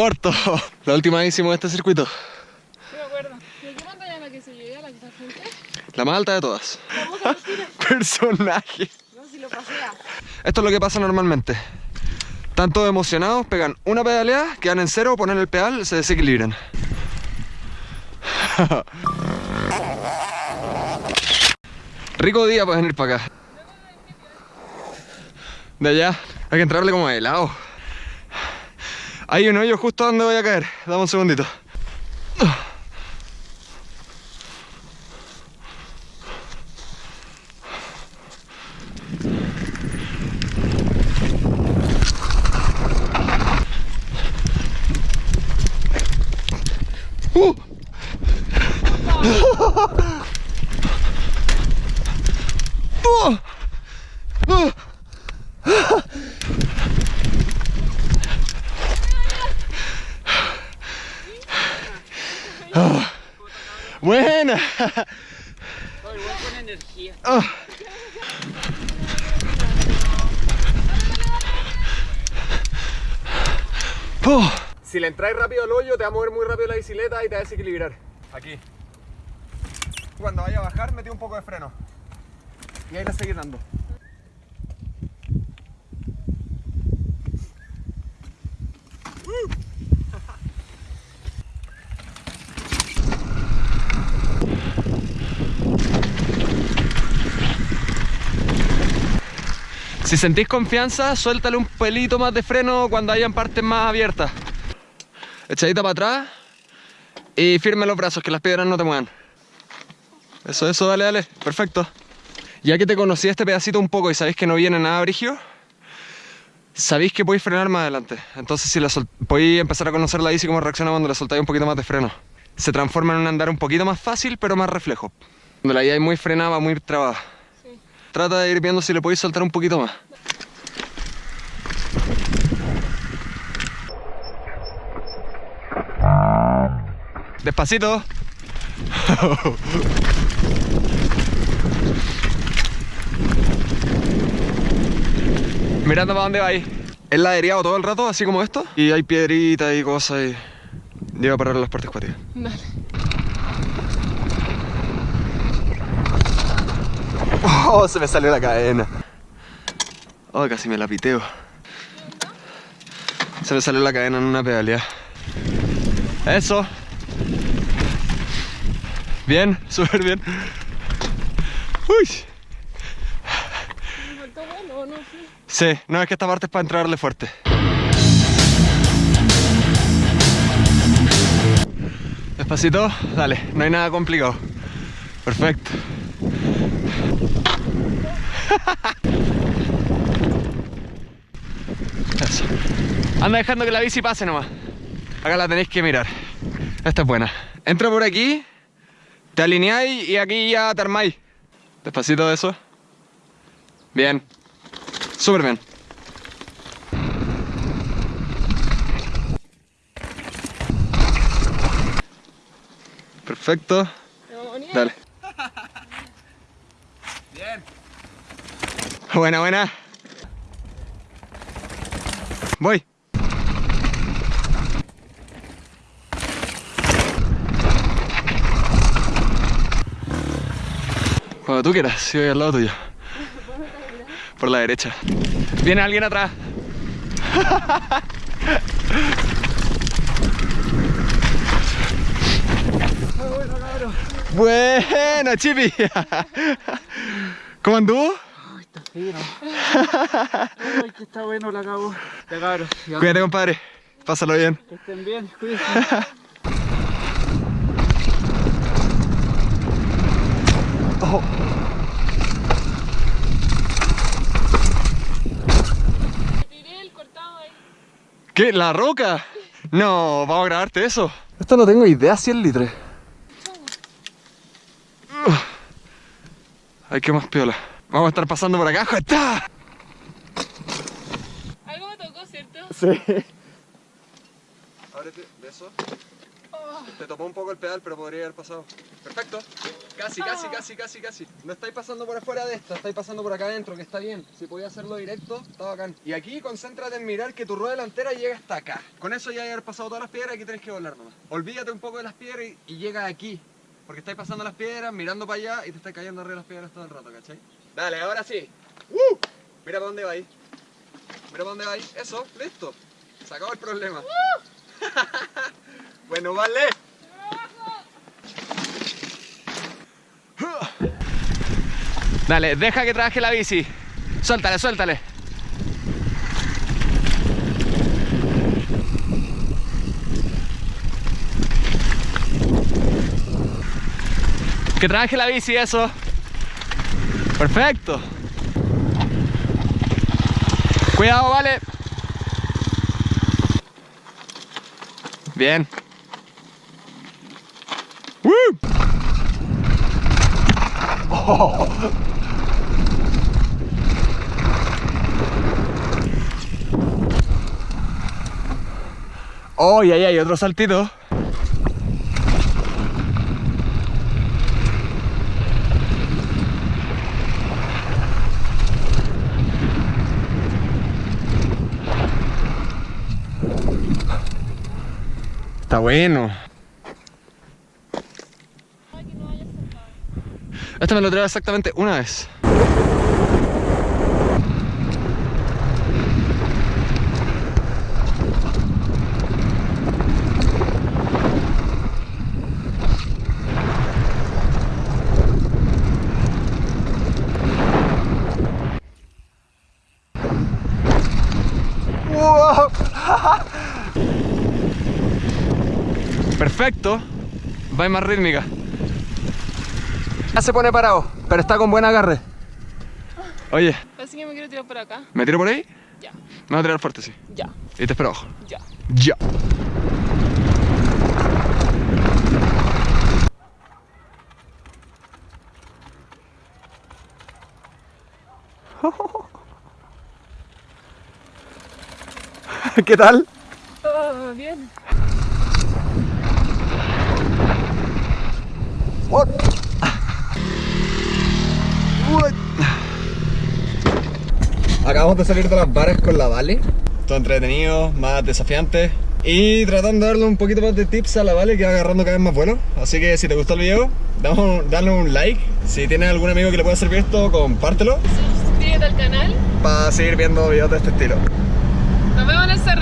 corto. La última vez hicimos este circuito. Sí, me acuerdo. ¿De qué montaña es la que se llega, la que está al frente? La más alta de todas. Personaje. No, si lo pasea. Esto es lo que pasa normalmente. Están todos emocionados, pegan una pedaleada, quedan en cero, ponen el pedal, se desequilibran. Rico día para venir para acá. De allá, hay que entrarle como de lado. Hay un hoyo justo donde voy a caer. Dame un segundito. ¡Buena! ¡Oh! Si le entráis rápido al hoyo, te va a mover muy rápido la bicicleta y te va a desequilibrar. Aquí. Cuando vaya a bajar, metí un poco de freno. Y ahí la seguís dando. Si sentís confianza, suéltale un pelito más de freno cuando hayan partes más abiertas. Echadita para atrás y firme los brazos, que las piedras no te muevan. Eso, eso, dale, dale, perfecto. Ya que te conocí este pedacito un poco y sabéis que no viene nada brigio, sabéis que podéis frenar más adelante. Entonces si la podéis empezar a conocer la bici cómo reacciona cuando le soltáis un poquito más de freno. Se transforma en un andar un poquito más fácil, pero más reflejo. Cuando la hay muy frenada, muy trabada. Trata de ir viendo si le podéis soltar un poquito más. Despacito. Mirando para dónde vais. Es ladereado todo el rato, así como esto. Y hay piedritas y cosas y... Llega a parar las partes cuáticas. Dale. Oh, se me salió la cadena. Oh, casi me la piteo. Se me salió la cadena en una pedaleada. Eso. Bien, súper bien. Uy. Sí, no es que esta parte es para entrarle fuerte. Despacito, dale, no hay nada complicado. Perfecto. Anda dejando que la bici pase nomás. Acá la tenéis que mirar. Esta es buena. Entra por aquí, te alineáis y aquí ya te armáis. Despacito de eso. Bien. Súper bien. Perfecto. Dale. Bien. Buena, buena. Voy. Cuando tú quieras, si voy al lado tuyo. Por la derecha. Viene alguien atrás. Bueno, Chipi. ¿Cómo anduvo? Está fino. Ay, que está bueno la. Ya. Ya. Cuídate, compadre. Pásalo bien. Que estén bien, cuídense. Oh. ¿Qué? ¿La roca? No, vamos a grabarte eso. Esto no tengo idea si es litre. Ugh. Ay, qué más piola. Vamos a estar pasando por acá. ¡Está! Algo me tocó, ¿cierto? Sí. Ábrete de eso. Oh, Te topó un poco el pedal, pero podría haber pasado. Perfecto. Casi, casi, casi, casi, casi. No estáis pasando por afuera de esta, estáis pasando por acá adentro, que está bien. Si podía hacerlo directo, está bacán. Y aquí concéntrate en mirar que tu rueda delantera llega hasta acá. Con eso ya haber pasado todas las piedras, aquí tenés que volar nomás. Olvídate un poco de las piedras y, y llega aquí. Porque estáis pasando las piedras, mirando para allá y te estáis cayendo arriba de las piedras todo el rato, ¿cachai? Dale, ahora sí. ¡Uh! Mira para dónde vais. Mira para dónde vais. Eso, listo. Se acabó el problema. bueno, vale. Dale, deja que trabaje la bici. Suéltale, suéltale. Que trabaje la bici, eso. Perfecto. Cuidado, vale. Bien. Oh, y ahí hay otro saltito. Está bueno. Ay, que no haya saltado. Este me lo trae exactamente una vez. Perfecto. Va más rítmica. Ya se pone parado, pero está con buen agarre. Oye, Así que me quiero tirar por acá. ¿me tiro por ahí? Ya, Me voy a tirar fuerte, sí. ya, Y te espero abajo. ya. Ya. ¿Qué tal? Oh, bien. What? What? Acabamos de salir de las varas con la Vale. Todo entretenido, más desafiante. Y tratando de darle un poquito más de tips a la Vale que va agarrando cada vez más bueno. Así que si te gustó el video, damos- dale un like. Si tienes algún amigo que le pueda servir esto, compártelo. Suscríbete al canal. Para seguir viendo videos de este estilo. Nos vemos en el cerro.